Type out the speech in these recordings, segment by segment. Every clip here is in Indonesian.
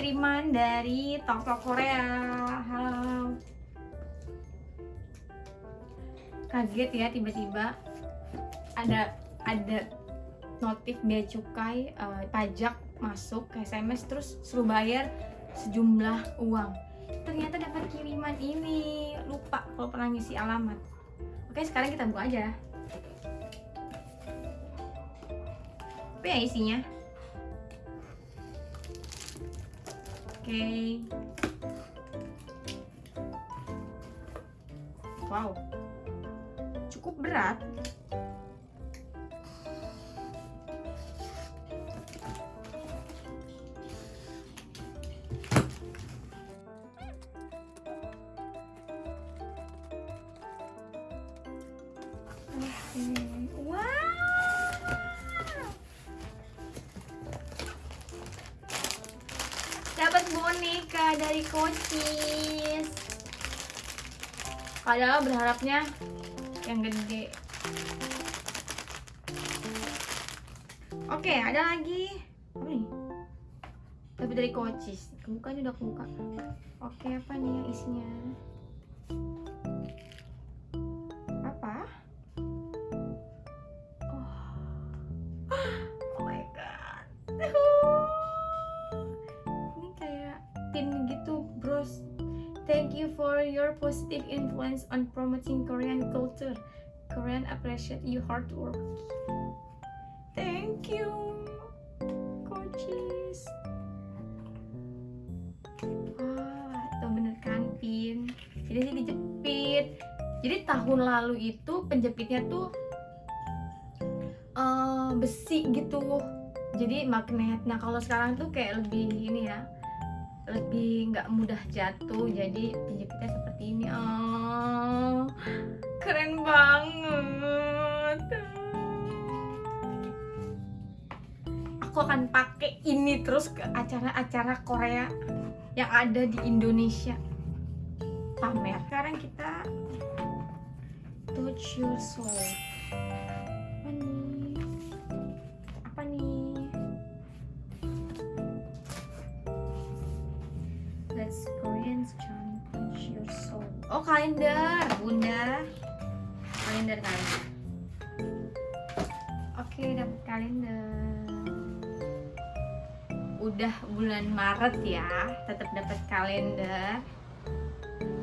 kiriman dari toko Korea. Kaget ya tiba-tiba ada ada notif bea cukai eh, pajak masuk ke SMS terus suruh bayar sejumlah uang. Ternyata dapat kiriman ini. Lupa kalau pernah ngisi alamat. Oke, sekarang kita buka aja. Apa ya isinya? Oke. Wow. Cukup berat. Oke. Boneka dari Kocis. Padahal berharapnya yang gede. Oke, ada lagi. Apa nih? Dapat dari Kocis. Kebuka ini udah kebuka. Oke, apa nih yang isinya? Tin gitu, bros. Thank you for your positive influence on promoting Korean culture. Korean appreciate your hard work. Thank you, coaches. Ah, itu bener kan pin. Jadi sih dijepit. Jadi tahun lalu itu penjepitnya tuh eh, besi gitu. Jadi magnet. Nah kalau sekarang tuh kayak lebih ini ya, lebih nggak mudah jatuh. Jadi penjepitnya seperti ini. Oh, keren banget. Aku akan pakai ini terus ke acara-acara Korea yang ada di Indonesia. Pamer. Sekarang kita touch your soul. Oh kalender, bunda. Kalender kalender. Oke dapat kalender. Udah bulan Maret ya, tetap dapat kalender.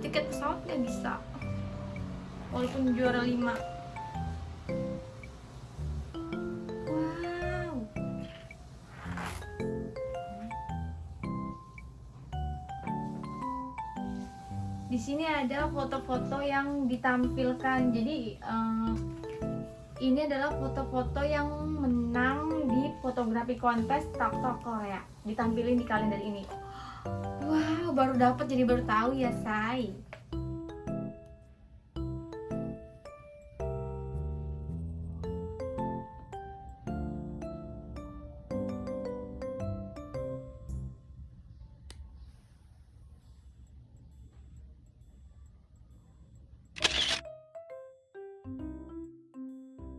Tiket pesawat nggak bisa. Walaupun juara 5 Di sini ada foto-foto yang ditampilkan. Jadi eh, ini adalah foto-foto yang menang di fotografi kontes TikTok Korea. Ditampilin di kalender ini. Wow, baru dapat jadi baru tahu ya, Say.